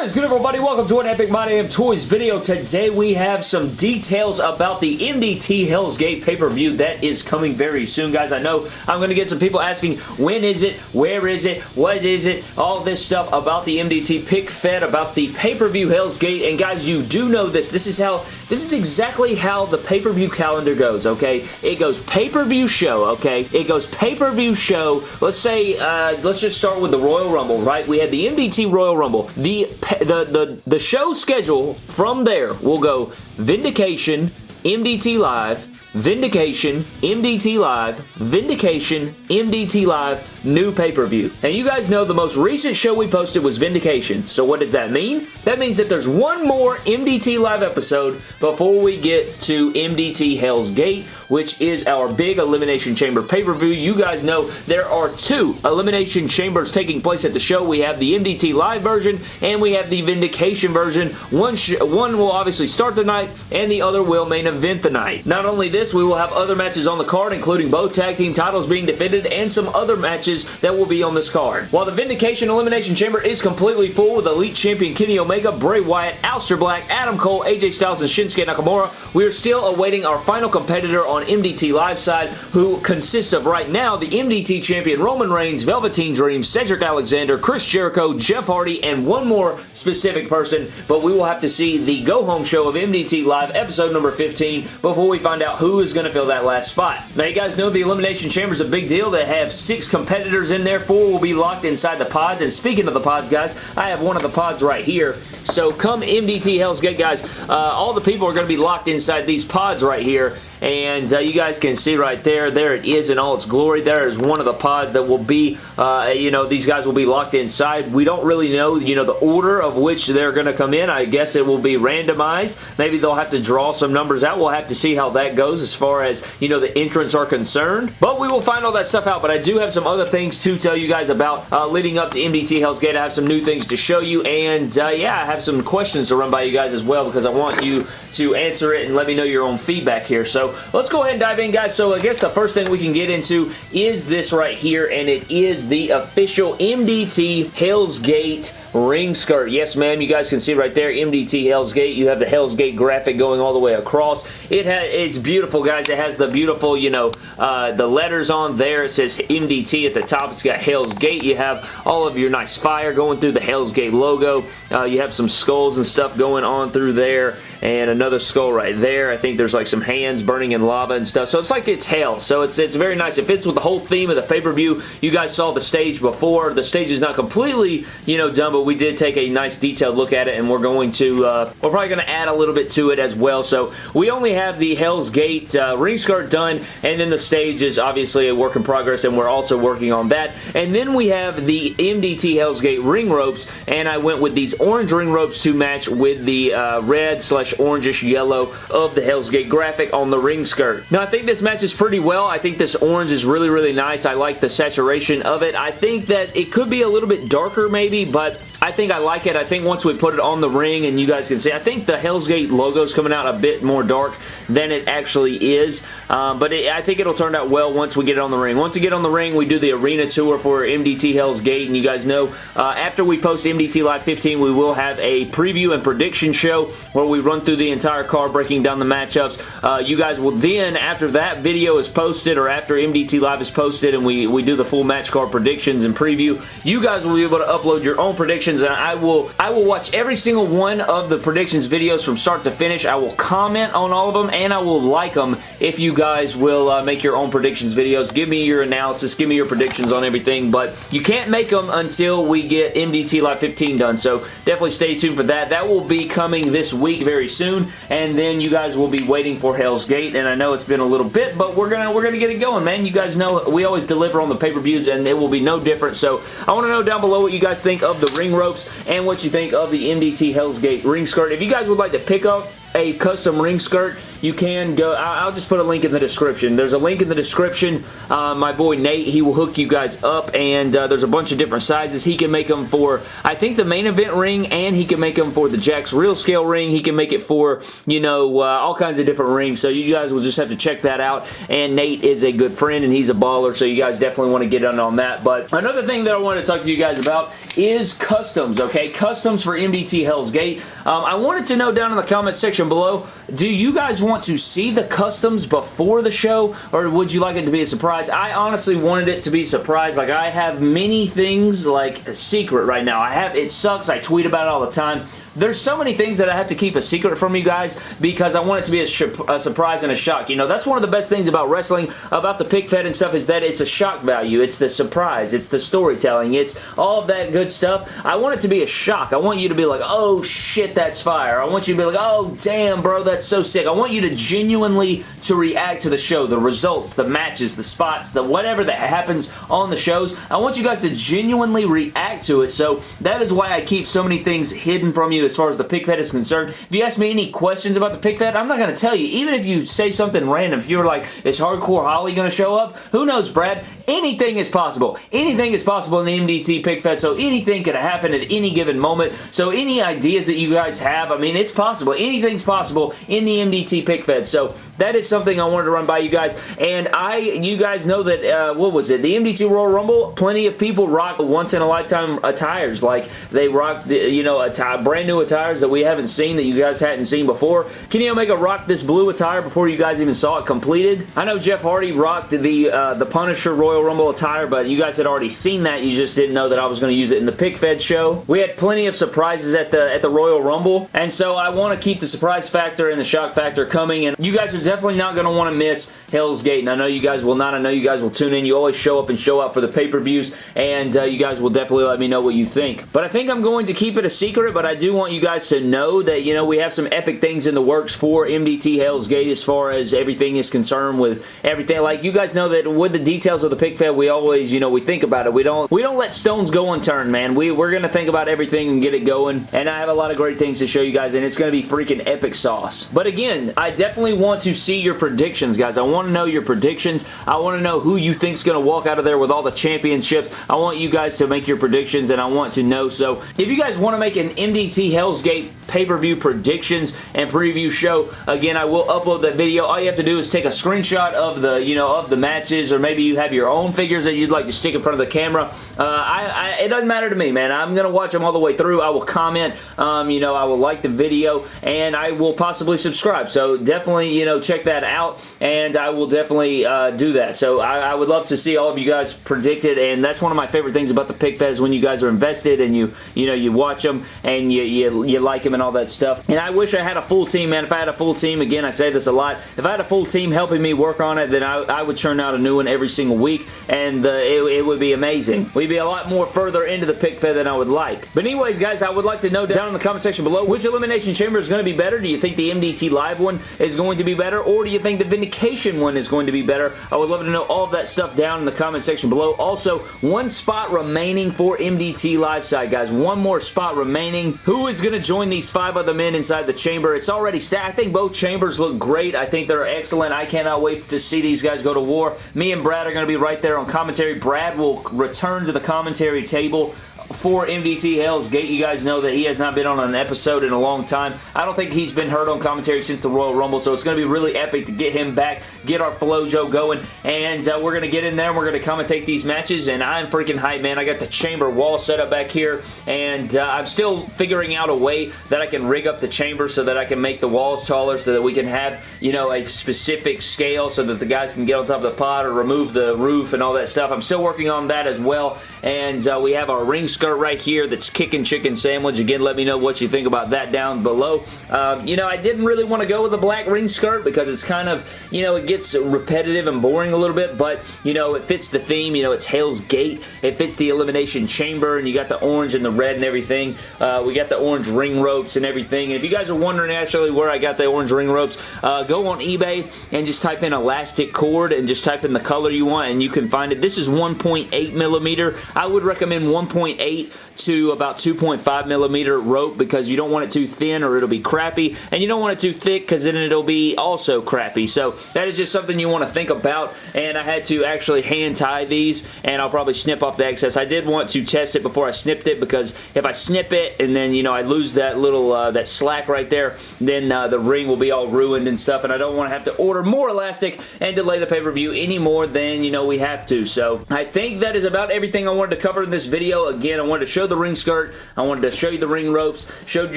What is good everybody? Welcome to an Epic My Damn Toys video. Today we have some details about the MDT Hell's Gate pay-per-view that is coming very soon guys. I know I'm going to get some people asking when is it, where is it, what is it, all this stuff about the MDT pic fed, about the pay-per-view Hell's Gate and guys you do know this. This is how, this is exactly how the pay-per-view calendar goes okay. It goes pay-per-view show okay. It goes pay-per-view show. Let's say, uh, let's just start with the Royal Rumble right. We had the MDT Royal Rumble. The the, the, the show schedule from there will go Vindication, MDT Live, Vindication, MDT Live, Vindication, MDT Live, new pay-per-view. And you guys know the most recent show we posted was Vindication. So what does that mean? That means that there's one more MDT Live episode before we get to MDT Hell's Gate, which is our big Elimination Chamber pay-per-view. You guys know there are two Elimination Chambers taking place at the show. We have the MDT Live version and we have the Vindication version. One, one will obviously start the night and the other will main event the night. Not only this, this, we will have other matches on the card, including both tag team titles being defended and some other matches that will be on this card. While the Vindication Elimination Chamber is completely full with Elite Champion Kenny Omega, Bray Wyatt, Aleister Black, Adam Cole, AJ Styles, and Shinsuke Nakamura, we are still awaiting our final competitor on MDT Live side, who consists of right now the MDT Champion Roman Reigns, Velveteen Dream, Cedric Alexander, Chris Jericho, Jeff Hardy, and one more specific person, but we will have to see the go-home show of MDT Live episode number 15 before we find out who who is going to fill that last spot. Now, you guys know the Elimination Chamber is a big deal. They have six competitors in there. Four will be locked inside the pods. And speaking of the pods, guys, I have one of the pods right here. So come MDT Hell's Gate, guys, uh, all the people are going to be locked inside these pods right here and uh, you guys can see right there, there it is in all its glory. There is one of the pods that will be, uh, you know, these guys will be locked inside. We don't really know, you know, the order of which they're going to come in. I guess it will be randomized. Maybe they'll have to draw some numbers out. We'll have to see how that goes as far as, you know, the entrants are concerned. But we will find all that stuff out. But I do have some other things to tell you guys about uh, leading up to MDT Hell's Gate. I have some new things to show you. And, uh, yeah, I have some questions to run by you guys as well because I want you to answer it and let me know your own feedback here. So let's go ahead and dive in, guys. So I guess the first thing we can get into is this right here, and it is the official MDT Hell's Gate ring skirt. Yes, ma'am, you guys can see right there, MDT Hell's Gate. You have the Hell's Gate graphic going all the way across. It has, It's beautiful, guys. It has the beautiful, you know, uh, the letters on there. It says MDT at the top. It's got Hell's Gate. You have all of your nice fire going through the Hell's Gate logo. Uh, you have some skulls and stuff going on through there and another skull right there. I think there's like some hands burning in lava and stuff. So it's like it's hell. So it's, it's very nice. It fits with the whole theme of the pay-per-view. You guys saw the stage before. The stage is not completely, you know, done, but we did take a nice detailed look at it and we're going to, uh, we're probably going to add a little bit to it as well. So we only have the Hell's Gate uh, ring skirt done and then the stage is obviously a work in progress and we're also working on that. And then we have the MDT Hell's Gate ring ropes and I went with these orange ring ropes to match with the uh, red slash orangish yellow of the Hell's Gate graphic on the ring skirt. Now, I think this matches pretty well. I think this orange is really, really nice. I like the saturation of it. I think that it could be a little bit darker maybe, but I think I like it. I think once we put it on the ring and you guys can see, I think the Hell's Gate logo is coming out a bit more dark than it actually is. Um, but it, I think it'll turn out well once we get it on the ring. Once we get on the ring, we do the arena tour for MDT Hell's Gate. And you guys know, uh, after we post MDT Live 15, we will have a preview and prediction show where we run through the entire card, breaking down the matchups. Uh, you guys will then, after that video is posted or after MDT Live is posted and we, we do the full match card predictions and preview, you guys will be able to upload your own predictions and I will I will watch every single one of the predictions videos from start to finish. I will comment on all of them and I will like them if you guys will uh, make your own predictions videos. Give me your analysis, give me your predictions on everything, but you can't make them until we get MDT Live 15 done, so definitely stay tuned for that. That will be coming this week very soon, and then you guys will be waiting for Hell's Gate, and I know it's been a little bit, but we're gonna we're gonna get it going, man. You guys know we always deliver on the pay-per-views, and it will be no different, so I want to know down below what you guys think of the ring ropes and what you think of the MDT Hell's Gate ring skirt. If you guys would like to pick up a custom ring skirt you can go, I'll just put a link in the description. There's a link in the description. Uh, my boy Nate, he will hook you guys up, and uh, there's a bunch of different sizes. He can make them for, I think, the main event ring, and he can make them for the Jakks Real Scale ring. He can make it for, you know, uh, all kinds of different rings, so you guys will just have to check that out, and Nate is a good friend, and he's a baller, so you guys definitely want to get in on that, but another thing that I want to talk to you guys about is customs, okay? Customs for MDT Hell's Gate. Um, I wanted to know down in the comment section below, do you guys want to see the customs before the show, or would you like it to be a surprise? I honestly wanted it to be a surprise. Like, I have many things, like, a secret right now. I have, it sucks. I tweet about it all the time. There's so many things that I have to keep a secret from you guys because I want it to be a, a surprise and a shock. You know, that's one of the best things about wrestling, about the pic fed and stuff, is that it's a shock value. It's the surprise. It's the storytelling. It's all that good stuff. I want it to be a shock. I want you to be like, oh shit, that's fire. I want you to be like, oh damn, bro, that's so sick. I want you to genuinely to react to the show, the results, the matches, the spots, the whatever that happens on the shows. I want you guys to genuinely react to it. So that is why I keep so many things hidden from you as far as the pic fed is concerned. If you ask me any questions about the pic fed, I'm not going to tell you. Even if you say something random, if you're like, is Hardcore Holly going to show up? Who knows, Brad? Anything is possible. Anything is possible in the MDT pic fed, so anything could happen at any given moment. So any ideas that you guys have, I mean, it's possible. Possible in the MDT pic fed. So that is something I wanted to run by you guys. And I, you guys know that, uh, what was it? The MDT Royal Rumble, plenty of people rock once in a lifetime attires. Like, they rock, the, you know, a brand new attires that we haven't seen that you guys hadn't seen before. Kenny Omega rocked this blue attire before you guys even saw it completed. I know Jeff Hardy rocked the uh, the Punisher Royal Rumble attire, but you guys had already seen that. You just didn't know that I was going to use it in the Pic Fed show. We had plenty of surprises at the at the Royal Rumble, and so I want to keep the surprise factor and the shock factor coming, and you guys are definitely not going to want to miss Hell's Gate, and I know you guys will not. I know you guys will tune in. You always show up and show out for the pay-per-views, and uh, you guys will definitely let me know what you think. But I think I'm going to keep it a secret, but I do want you guys to know that, you know, we have some epic things in the works for MDT Hell's Gate as far as everything is concerned with everything. Like, you guys know that with the details of the pic fed, we always, you know, we think about it. We don't we don't let stones go unturned, man. We, we're going to think about everything and get it going, and I have a lot of great things to show you guys, and it's going to be freaking epic sauce. But again, I definitely want to see your predictions, guys. I want to know your predictions. I want to know who you think is going to walk out of there with all the championships. I want you guys to make your predictions, and I want to know. So, if you guys want to make an MDT Hell's Gate pay-per-view predictions and preview show. Again, I will upload that video. All you have to do is take a screenshot of the, you know, of the matches, or maybe you have your own figures that you'd like to stick in front of the camera. Uh, I, I, it doesn't matter to me, man. I'm going to watch them all the way through. I will comment, um, you know, I will like the video, and I will possibly subscribe. So definitely, you know, check that out, and I will definitely uh, do that. So I, I, would love to see all of you guys predict it, and that's one of my favorite things about the pic feds when you guys are invested and you, you know, you watch them and you, you, you like them and all that stuff. And I wish I had a full team, man. If I had a full team, again, I say this a lot, if I had a full team helping me work on it, then I, I would churn out a new one every single week, and uh, it, it, would be amazing. We'd be a lot more further into the pic fed than I would like. But anyways, guys, I would like to know down in the comment section below, which Elimination Chamber is going to be better? Do you think the MDT Live one is going to be better, or do you think the Vindication one is going to be better? I would love to know all of that stuff down in the comment section below. Also, one spot remaining for MDT Live side, guys. One more spot remaining. Who is going to join these five other men inside the chamber? It's already stacked. I think both chambers look great. I think they're excellent. I cannot wait to see these guys go to war. Me and Brad are going to be right there on commentary. Brad will return to the commentary table for MDT Hell's Gate. You guys know that he has not been on an episode in a long time. I don't think he's been heard on commentary since the Royal Rumble, so it's going to be really epic to get him back, get our Flojo going, and uh, we're going to get in there and we're going to commentate these matches, and I'm freaking hyped, man. I got the chamber wall set up back here, and uh, I'm still figuring out a way that I can rig up the chamber so that I can make the walls taller so that we can have, you know, a specific scale so that the guys can get on top of the pod or remove the roof and all that stuff. I'm still working on that as well, and uh, we have our ring skirt right here that's kicking chicken sandwich. Again, let me know what you think about that down below. Um, you know, I didn't really want to go with a black ring skirt because it's kind of, you know, it gets repetitive and boring a little bit, but, you know, it fits the theme. You know, it's Hell's Gate. It fits the Elimination Chamber, and you got the orange and the red and everything. Uh, we got the orange ring ropes and everything. And if you guys are wondering actually where I got the orange ring ropes, uh, go on eBay and just type in elastic cord and just type in the color you want, and you can find it. This is 1.8 millimeter. I would recommend 1.8 to about 2.5 millimeter rope because you don't want it too thin or it'll be crappy and you don't want it too thick because then it'll be also crappy. So that is just something you want to think about and I had to actually hand tie these and I'll probably snip off the excess. I did want to test it before I snipped it because if I snip it and then, you know, I lose that little, uh, that slack right there, then uh, the ring will be all ruined and stuff and I don't want to have to order more elastic and delay the pay-per-view any more than, you know, we have to. So I think that is about everything I wanted to cover in this video. Again, I wanted to show the ring skirt. I wanted to show you the ring ropes, showed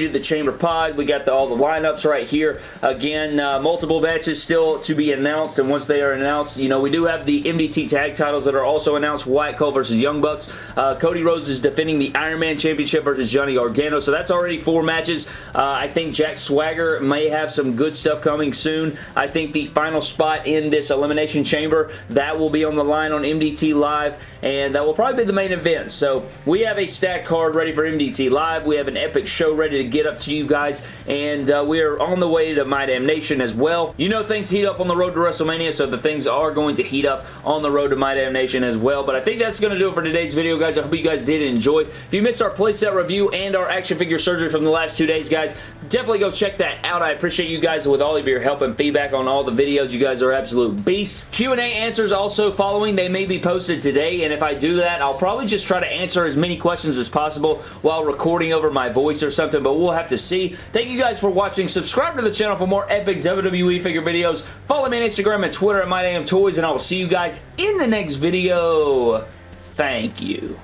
you the chamber pod. We got the, all the lineups right here. Again, uh, multiple matches still to be announced and once they are announced, you know, we do have the MDT tag titles that are also announced. Wyatt Cole versus Young Bucks. Uh, Cody Rhodes is defending the Iron Man Championship versus Johnny Gargano. So that's already four matches. Uh, I think Jack Swagger may have some good stuff coming soon. I think the final spot in this Elimination Chamber, that will be on the line on MDT Live, and that will probably be the main event. So we have a stack card ready for MDT Live. We have an epic show ready to get up to you guys, and uh, we are on the way to My Damn Nation as well. You know things heat up on the road to WrestleMania, so the things are going to heat up on the road to My Damn Nation as well, but I think that's going to do it for today's video, guys. I hope you guys did enjoy. If you missed our playset review and our action figure surgery from the last two days, guys, definitely go check that out. I appreciate you guys with all of your help and feedback on all the videos. You guys are absolute beasts. Q&A answers also following. They may be posted today, and if I do that, I'll probably just try to answer as many questions as possible while recording over my voice or something, but we'll have to see. Thank you guys for watching. Subscribe to the channel for more epic WWE figure videos. Follow me on Instagram and Twitter at MyDamnToys, and I will see you guys in the next video. Thank you.